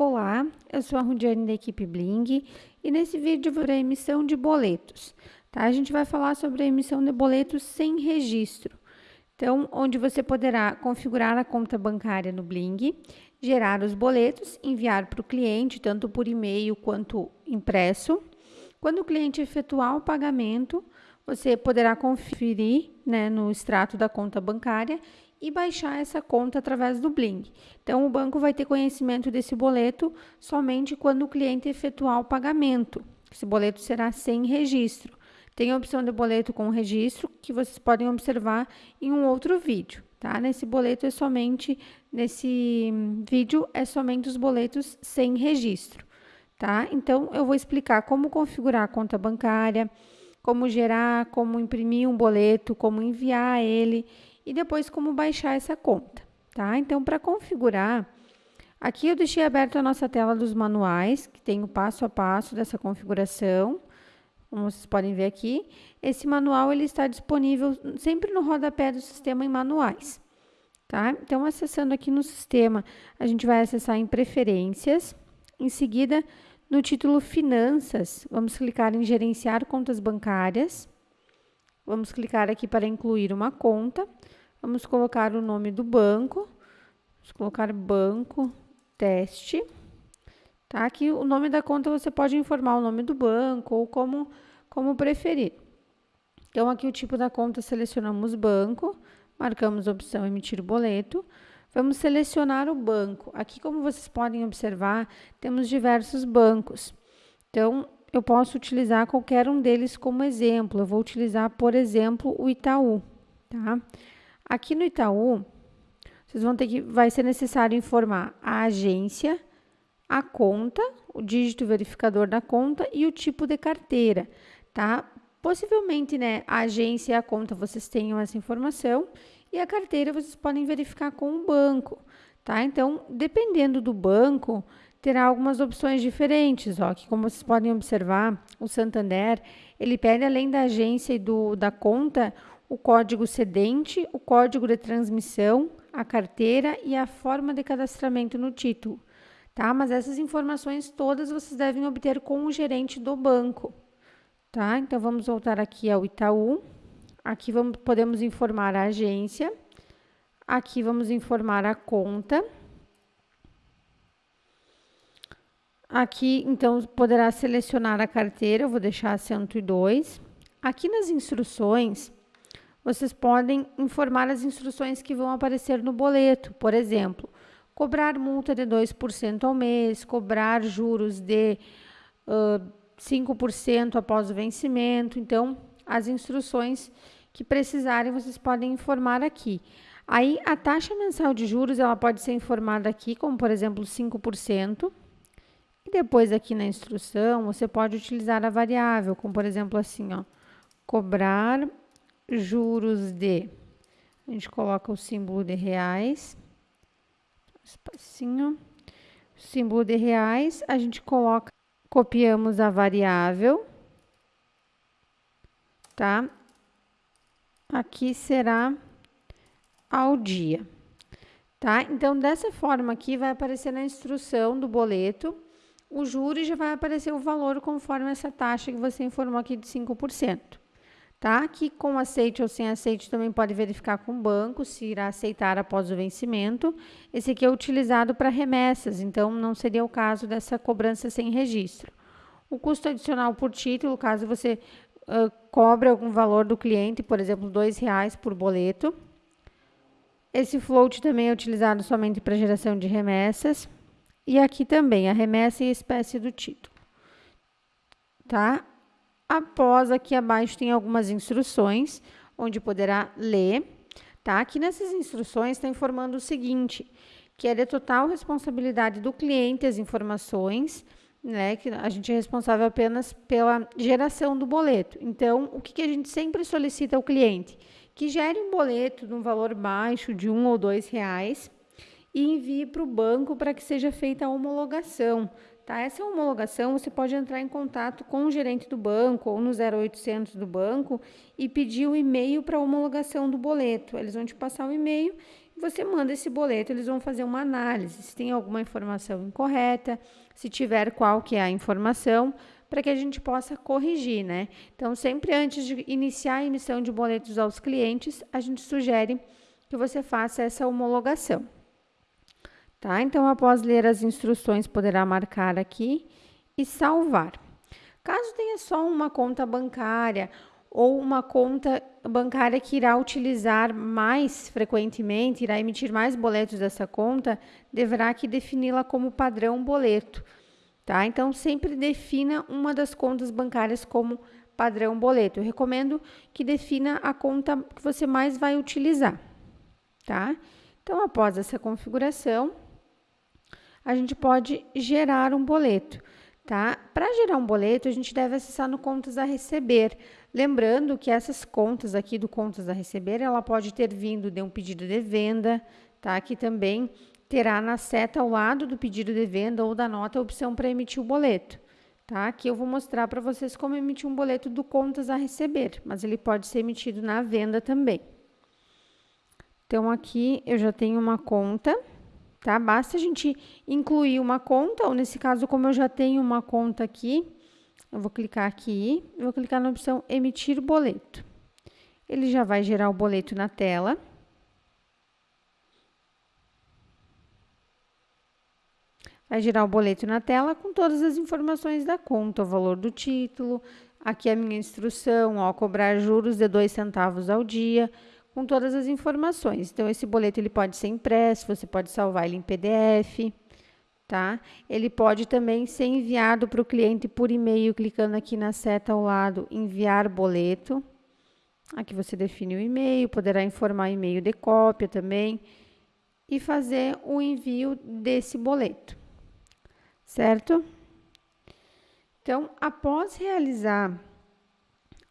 Olá, eu sou a Rudiane da equipe Bling e nesse vídeo vou a emissão de boletos. Tá? A gente vai falar sobre a emissão de boletos sem registro. Então, onde você poderá configurar a conta bancária no Bling, gerar os boletos, enviar para o cliente, tanto por e-mail quanto impresso. Quando o cliente efetuar o pagamento, você poderá conferir né, no extrato da conta bancária e baixar essa conta através do Bling. Então, o banco vai ter conhecimento desse boleto somente quando o cliente efetuar o pagamento. Esse boleto será sem registro. Tem a opção de boleto com registro, que vocês podem observar em um outro vídeo, tá? Nesse boleto é somente, nesse vídeo, é somente os boletos sem registro, tá? Então, eu vou explicar como configurar a conta bancária, como gerar, como imprimir um boleto, como enviar ele e depois como baixar essa conta, tá? Então, para configurar, aqui eu deixei aberta a nossa tela dos manuais, que tem o passo a passo dessa configuração, como vocês podem ver aqui. Esse manual ele está disponível sempre no rodapé do sistema em manuais, tá? Então, acessando aqui no sistema, a gente vai acessar em preferências, em seguida, no título Finanças, vamos clicar em Gerenciar contas bancárias. Vamos clicar aqui para incluir uma conta. Vamos colocar o nome do banco. Vamos colocar banco teste. Tá? Aqui o nome da conta você pode informar o nome do banco ou como, como preferir. Então, aqui o tipo da conta selecionamos banco, marcamos a opção emitir boleto. Vamos selecionar o banco. Aqui, como vocês podem observar, temos diversos bancos. Então, eu posso utilizar qualquer um deles como exemplo. Eu vou utilizar, por exemplo, o Itaú, tá? Aqui no Itaú, vocês vão ter que, vai ser necessário informar a agência, a conta, o dígito verificador da conta e o tipo de carteira, tá? Possivelmente, né, a agência e a conta vocês tenham essa informação e a carteira vocês podem verificar com o banco, tá? Então, dependendo do banco, terá algumas opções diferentes, ó, que como vocês podem observar, o Santander, ele pede além da agência e do, da conta, o código cedente, o código de transmissão, a carteira e a forma de cadastramento no título, tá? Mas essas informações todas vocês devem obter com o gerente do banco, tá? Então, vamos voltar aqui ao Itaú. Aqui vamos, podemos informar a agência. Aqui vamos informar a conta. Aqui, então, poderá selecionar a carteira, eu vou deixar 102. Aqui nas instruções, vocês podem informar as instruções que vão aparecer no boleto. Por exemplo, cobrar multa de 2% ao mês, cobrar juros de uh, 5% após o vencimento. Então, as instruções que precisarem, vocês podem informar aqui. Aí, a taxa mensal de juros, ela pode ser informada aqui, como, por exemplo, 5%. E depois, aqui na instrução, você pode utilizar a variável, como, por exemplo, assim, ó, cobrar juros de, a gente coloca o símbolo de reais, espacinho, símbolo de reais, a gente coloca, copiamos a variável, tá? Aqui será ao dia, tá? Então, dessa forma aqui, vai aparecer na instrução do boleto, o juro já vai aparecer o valor conforme essa taxa que você informou aqui de 5% tá? Que com aceite ou sem aceite também pode verificar com o banco se irá aceitar após o vencimento. Esse aqui é utilizado para remessas, então não seria o caso dessa cobrança sem registro. O custo adicional por título, caso você uh, cobre algum valor do cliente, por exemplo, R$ reais por boleto. Esse float também é utilizado somente para geração de remessas. E aqui também, a remessa e a espécie do título. Tá? Após aqui abaixo tem algumas instruções, onde poderá ler, tá? Aqui nessas instruções está informando o seguinte, que é de total responsabilidade do cliente as informações, né? Que a gente é responsável apenas pela geração do boleto. Então, o que, que a gente sempre solicita ao cliente? Que gere um boleto de um valor baixo de um ou dois reais e envie para o banco para que seja feita a homologação, Tá? Essa homologação você pode entrar em contato com o gerente do banco ou no 0800 do banco e pedir o e-mail para homologação do boleto. Eles vão te passar o e-mail você manda esse boleto, eles vão fazer uma análise, se tem alguma informação incorreta, se tiver qual que é a informação, para que a gente possa corrigir, né? Então, sempre antes de iniciar a emissão de boletos aos clientes, a gente sugere que você faça essa homologação. Tá? Então, após ler as instruções, poderá marcar aqui e salvar. Caso tenha só uma conta bancária ou uma conta bancária que irá utilizar mais frequentemente, irá emitir mais boletos dessa conta, deverá aqui defini-la como padrão boleto, tá? Então, sempre defina uma das contas bancárias como padrão boleto. Eu recomendo que defina a conta que você mais vai utilizar, tá? Então, após essa configuração, a gente pode gerar um boleto tá? Para gerar um boleto, a gente deve acessar no contas a receber. Lembrando que essas contas aqui do contas a receber, ela pode ter vindo de um pedido de venda, tá? Que também terá na seta ao lado do pedido de venda ou da nota a opção para emitir o boleto, tá? Aqui eu vou mostrar para vocês como emitir um boleto do contas a receber, mas ele pode ser emitido na venda também. Então, aqui eu já tenho uma conta tá? Basta a gente incluir uma conta, ou nesse caso, como eu já tenho uma conta aqui, eu vou clicar aqui, vou clicar na opção emitir boleto. Ele já vai gerar o boleto na tela. Vai gerar o boleto na tela com todas as informações da conta, o valor do título, aqui a minha instrução, ó, cobrar juros de dois centavos ao dia, com todas as informações. Então, esse boleto ele pode ser impresso, você pode salvar ele em PDF, tá? Ele pode também ser enviado para o cliente por e-mail, clicando aqui na seta ao lado, enviar boleto. Aqui você define o e-mail, poderá informar e-mail de cópia também e fazer o envio desse boleto, certo? Então, após realizar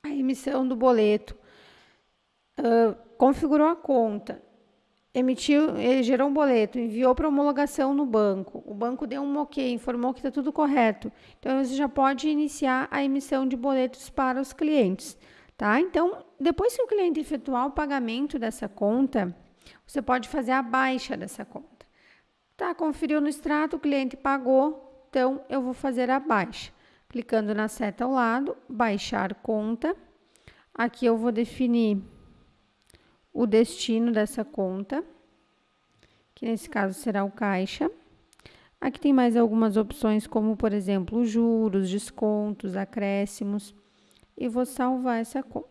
a emissão do boleto, uh, configurou a conta, emitiu, gerou um boleto, enviou para homologação no banco, o banco deu um ok, informou que está tudo correto. Então, você já pode iniciar a emissão de boletos para os clientes, tá? Então, depois que o cliente efetuar o pagamento dessa conta, você pode fazer a baixa dessa conta. Tá, conferiu no extrato, o cliente pagou, então eu vou fazer a baixa. Clicando na seta ao lado, baixar conta. Aqui eu vou definir o destino dessa conta, que nesse caso será o caixa. Aqui tem mais algumas opções, como por exemplo, juros, descontos, acréscimos, e vou salvar essa conta.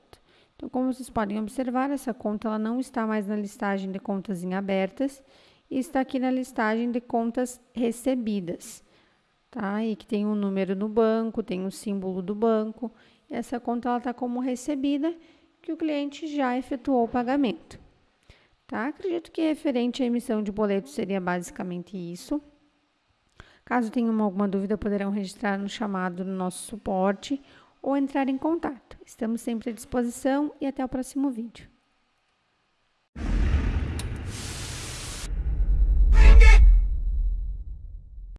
Então, como vocês podem observar, essa conta ela não está mais na listagem de contas em abertas e está aqui na listagem de contas recebidas, tá? E que tem um número no banco, tem o um símbolo do banco. Essa conta ela está como recebida que o cliente já efetuou o pagamento. Tá? Acredito que referente à emissão de boleto seria basicamente isso. Caso tenham alguma dúvida, poderão registrar no chamado no nosso suporte ou entrar em contato. Estamos sempre à disposição e até o próximo vídeo.